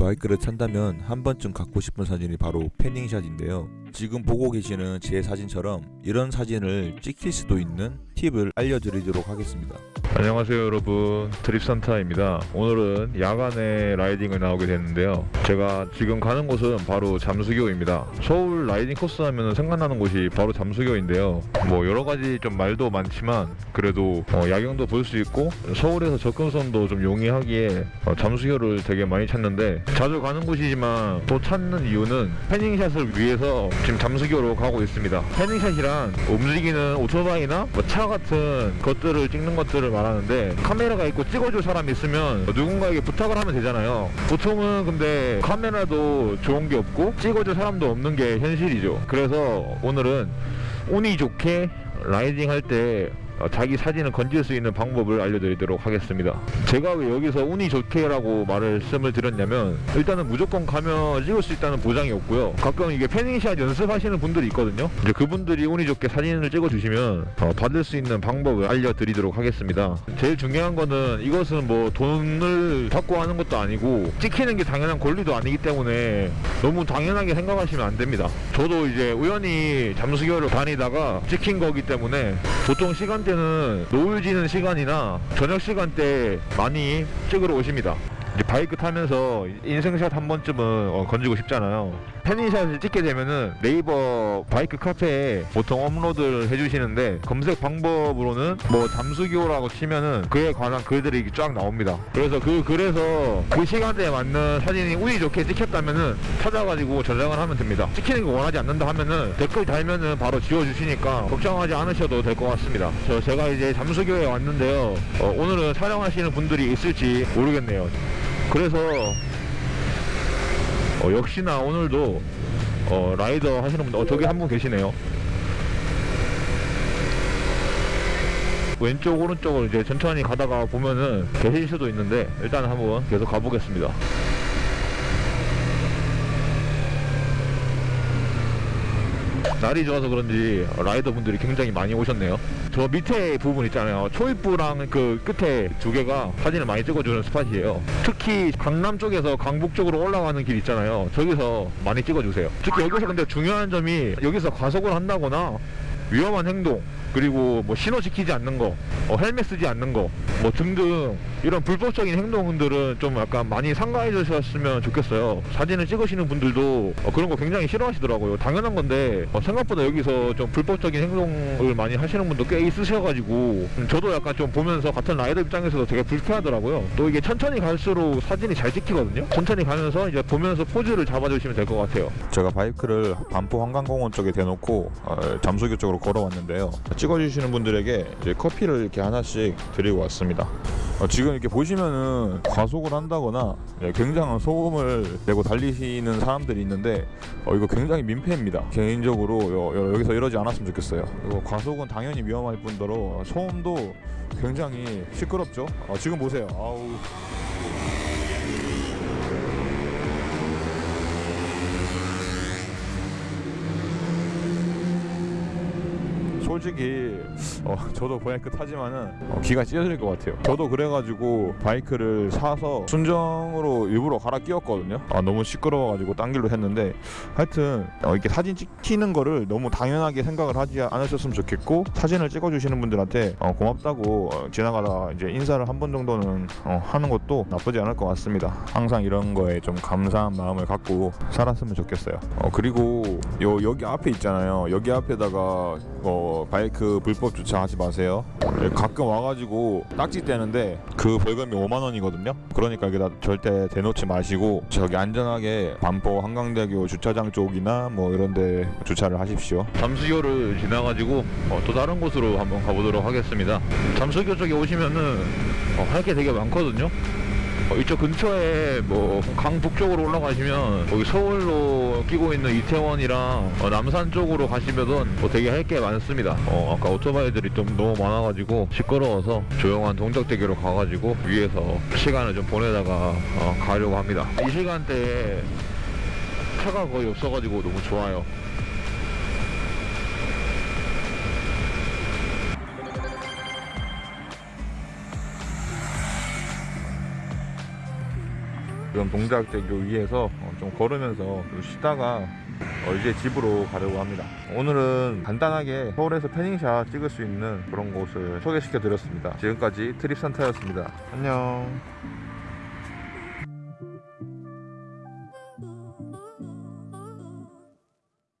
바이크를 탄다면 한 번쯤 갖고 싶은 사진이 바로 패닝샷인데요. 지금 보고 계시는 제 사진처럼 이런 사진을 찍힐 수도 있는 팁을 알려드리도록 하겠습니다. 안녕하세요 여러분. 드립산타입니다. 오늘은 야간에 라이딩을 나오게 됐는데요. 제가 지금 가는 곳은 바로 잠수교입니다. 서울 라이딩 코스 하면 생각나는 곳이 바로 잠수교인데요. 뭐 여러가지 좀 말도 많지만 그래도 어, 야경도 볼 수 있고 서울에서 접근성도 좀 용이하기에 어, 잠수교를 되게 많이 찾는데 자주 가는 곳이지만 또 찾는 이유는 패닝샷을 위해서 지금 잠수교로 가고 있습니다. 패닝샷이란 움직이는 오토바이나 뭐 차 같은 것들을 찍는 것들을 말하는데 카메라가 있고 찍어줄 사람이 있으면 누군가에게 부탁을 하면 되잖아요. 보통은 근데 카메라도 좋은 게 없고 찍어줄 사람도 없는 게 현실이죠. 그래서 오늘은 운이 좋게 라이딩 할때 어, 자기 사진을 건질 수 있는 방법을 알려드리도록 하겠습니다. 제가 왜 여기서 운이 좋게 라고 말씀을 드렸냐면 일단은 무조건 가면 찍을 수 있다는 보장이 없고요. 가끔 이게 패닝샷 연습하시는 분들이 있거든요. 이제 그분들이 운이 좋게 사진을 찍어주시면 어, 받을 수 있는 방법을 알려드리도록 하겠습니다. 제일 중요한 거는 이것은 뭐 돈을 받고 하는 것도 아니고 찍히는 게 당연한 권리도 아니기 때문에 너무 당연하게 생각하시면 안 됩니다. 저도 이제 우연히 잠수교를 다니다가 찍힌 거기 때문에 보통 시간대 때는 노을 지는 시간이나 저녁 시간대 많이 찍으러 오십니다. 이제 바이크 타면서 인생샷 한 번쯤은 어, 건지고 싶잖아요. 패닝샷을 찍게 되면은 네이버 바이크 카페에 보통 업로드를 해주시는데 검색 방법으로는 뭐 잠수교라고 치면은 그에 관한 글들이 쫙 나옵니다. 그래서 그 글에서 그 시간대에 맞는 사진이 운이 좋게 찍혔다면은 찾아가지고 저장을 하면 됩니다. 찍히는 거 원하지 않는다 하면은 댓글 달면은 바로 지워주시니까 걱정하지 않으셔도 될 것 같습니다. 저 제가 이제 잠수교에 왔는데요. 어, 오늘은 촬영하시는 분들이 있을지 모르겠네요. 그래서 어, 역시나 오늘도 어, 라이더 하시는 분들 어, 저기 한 분 계시네요. 왼쪽 오른쪽을 이제 천천히 가다가 보면은 계실 수도 있는데 일단 한번 계속 가보겠습니다 날이 좋아서 그런지 라이더 분들이 굉장히 많이 오셨네요. 저 밑에 부분 있잖아요. 초입부랑 그 끝에 두 개가 사진을 많이 찍어주는 스팟이에요. 특히 강남 쪽에서 강북 쪽으로 올라가는 길 있잖아요. 저기서 많이 찍어주세요. 특히 여기서 근데 중요한 점이 여기서 과속을 한다거나 위험한 행동 그리고 뭐 신호 지키지 않는 거 어, 헬멧 쓰지 않는 거 뭐 등등 이런 불법적인 행동들은 좀 약간 많이 삼가해 주셨으면 좋겠어요. 사진을 찍으시는 분들도 어, 그런 거 굉장히 싫어하시더라고요. 당연한 건데 어, 생각보다 여기서 좀 불법적인 행동을 많이 하시는 분도 꽤 있으셔가지고 음, 저도 약간 좀 보면서 같은 라이더 입장에서도 되게 불쾌하더라고요. 또 이게 천천히 갈수록 사진이 잘 찍히거든요. 천천히 가면서 이제 보면서 포즈를 잡아주시면 될 것 같아요. 제가 바이크를 반포 한강공원 쪽에 대놓고 어, 잠수교 쪽으로 걸어왔는데요. 찍어주시는 분들에게 이제 커피를 이렇게 하나씩 드리고 왔습니다. 어, 지금 이렇게 보시면은 과속을 한다거나 예, 굉장한 소음을 내고 달리시는 사람들이 있는데 어, 이거 굉장히 민폐입니다. 개인적으로 여, 기서 이러지 않았으면 좋겠어요. 이거 과속은 당연히 위험할 뿐더러 소음도 굉장히 시끄럽죠. 어, 지금 보세요. 아우. 솔직히 어, 저도 바이크 타지만은 어, 기가 찢어질 것 같아요. 저도 그래가지고 바이크를 사서 순정으로 일부러 갈아 끼웠거든요. 아, 너무 시끄러워가지고 딴 길로 했는데 하여튼 어, 이렇게 사진 찍히는 거를 너무 당연하게 생각을 하지 않으셨으면 좋겠고 사진을 찍어주시는 분들한테 어, 고맙다고 어, 지나가다 이제 인사를 한 번 정도는 어, 하는 것도 나쁘지 않을 것 같습니다. 항상 이런 거에 좀 감사한 마음을 갖고 살았으면 좋겠어요. 어, 그리고 요 여기 앞에 있잖아요. 여기 앞에다가 어, 바이크 불법 주차하지 마세요. 네, 가끔 와가지고 딱지 떼는데 그 벌금이 5만 원이거든요. 그러니까 여기다 절대 대놓지 마시고 저기 안전하게 반포 한강대교 주차장 쪽이나 뭐 이런데 주차를 하십시오. 잠수교를 지나가지고 어, 또 다른 곳으로 한번 가보도록 하겠습니다. 잠수교 쪽에 오시면은 어, 할게 되게 많거든요. 어, 이쪽 근처에 뭐 강 북쪽으로 올라가시면 여기 서울로 끼고 있는 이태원이랑 어, 남산 쪽으로 가시면은 뭐 되게 할 게 많습니다. 어, 아까 오토바이들이 좀 너무 많아가지고 시끄러워서 조용한 동작대교로 가가지고 위에서 시간을 좀 보내다가 어, 가려고 합니다. 이 시간대에 차가 거의 없어가지고 너무 좋아요. 그런 동작되기 위해서 어, 좀 걸으면서 좀 쉬다가 어, 이제 집으로 가려고 합니다. 오늘은 간단하게 서울에서 패닝샷 찍을 수 있는 그런 곳을 소개시켜 드렸습니다. 지금까지 트립산타였습니다. 안녕.